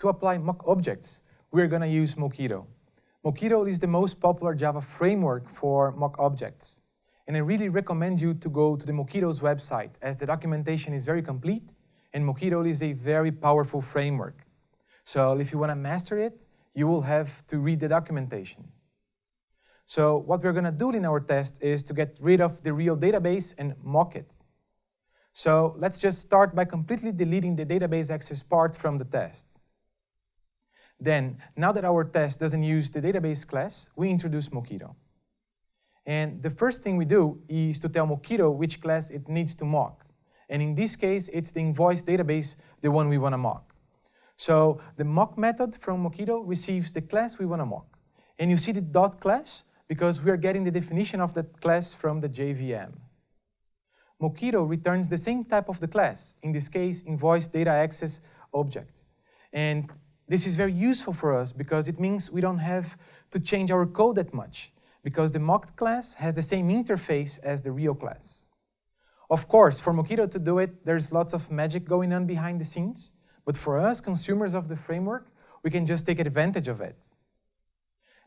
To apply mock objects, we're going to use Mockito. Mockito is the most popular Java framework for mock objects. And I really recommend you to go to the Mockito's website as the documentation is very complete and Mockito is a very powerful framework. So if you want to master it, you will have to read the documentation. So what we're going to do in our test is to get rid of the real database and mock it. So let's just start by completely deleting the database access part from the test. Then, now that our test doesn't use the database class, we introduce Mockito. And the first thing we do is to tell Mockito which class it needs to mock. And in this case, it's the invoice database, the one we want to mock. So the mock method from Mockito receives the class we want to mock. And you see the dot class because we are getting the definition of that class from the JVM. Mockito returns the same type of the class, in this case, invoice data access object. And this is very useful for us because it means we don't have to change our code that much because the mocked class has the same interface as the real class. Of course, for Mockito to do it, there's lots of magic going on behind the scenes, but for us, consumers of the framework, we can just take advantage of it.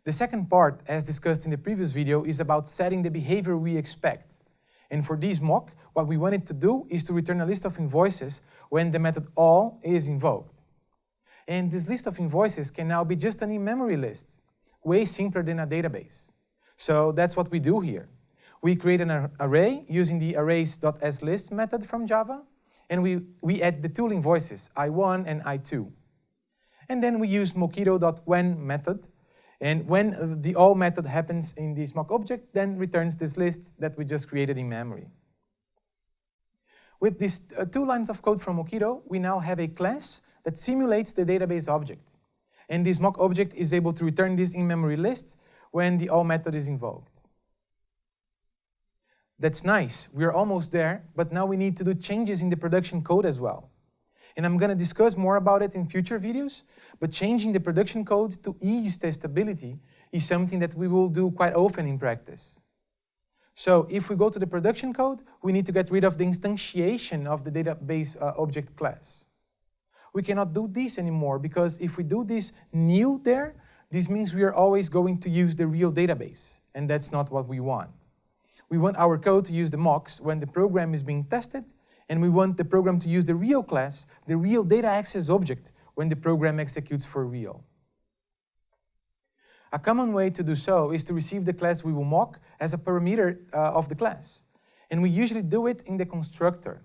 The second part, as discussed in the previous video, is about setting the behavior we expect. And for this mock, what we wanted to do is to return a list of invoices when the method all is invoked. And this list of invoices can now be just an in-memory list, way simpler than a database. So that's what we do here. We create an array using the arrays.aslist method from Java, and we, we add the two invoices, I1 and I2. And then we use mockito.when method, and when the all method happens in this mock object, then returns this list that we just created in memory. With these uh, two lines of code from Mockito, we now have a class that simulates the database object. And this mock object is able to return this in-memory list when the all method is invoked. That's nice, we're almost there, but now we need to do changes in the production code as well. And I'm gonna discuss more about it in future videos, but changing the production code to ease testability is something that we will do quite often in practice. So if we go to the production code, we need to get rid of the instantiation of the database uh, object class we cannot do this anymore because if we do this new there, this means we are always going to use the real database, and that's not what we want. We want our code to use the mocks when the program is being tested, and we want the program to use the real class, the real data access object, when the program executes for real. A common way to do so is to receive the class we will mock as a parameter uh, of the class. And we usually do it in the constructor.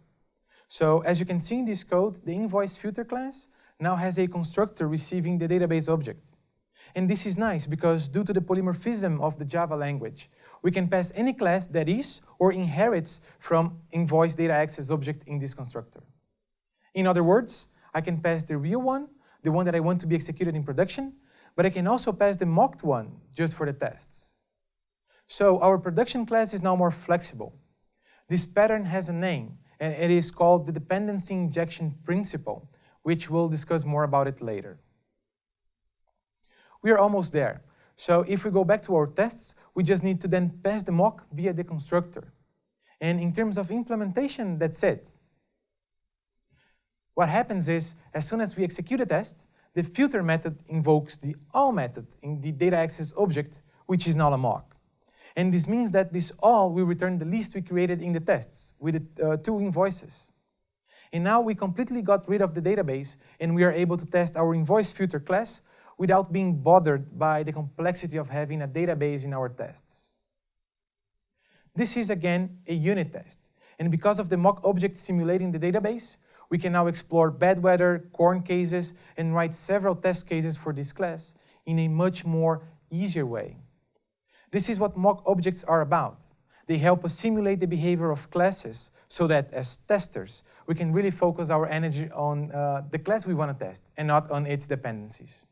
So as you can see in this code, the invoice filter class now has a constructor receiving the database object. And this is nice because due to the polymorphism of the Java language, we can pass any class that is or inherits from invoice data access object in this constructor. In other words, I can pass the real one, the one that I want to be executed in production, but I can also pass the mocked one just for the tests. So our production class is now more flexible. This pattern has a name, and it is called the dependency injection principle, which we'll discuss more about it later. We are almost there. So if we go back to our tests, we just need to then pass the mock via the constructor. And in terms of implementation, that's it. What happens is, as soon as we execute a test, the filter method invokes the all method in the data access object, which is now a mock. And this means that this all will return the list we created in the tests with the uh, two invoices. And now we completely got rid of the database and we are able to test our invoice filter class without being bothered by the complexity of having a database in our tests. This is again a unit test. And because of the mock object simulating the database, we can now explore bad weather, corner cases, and write several test cases for this class in a much more easier way. This is what mock objects are about. They help us simulate the behavior of classes so that as testers, we can really focus our energy on uh, the class we want to test and not on its dependencies.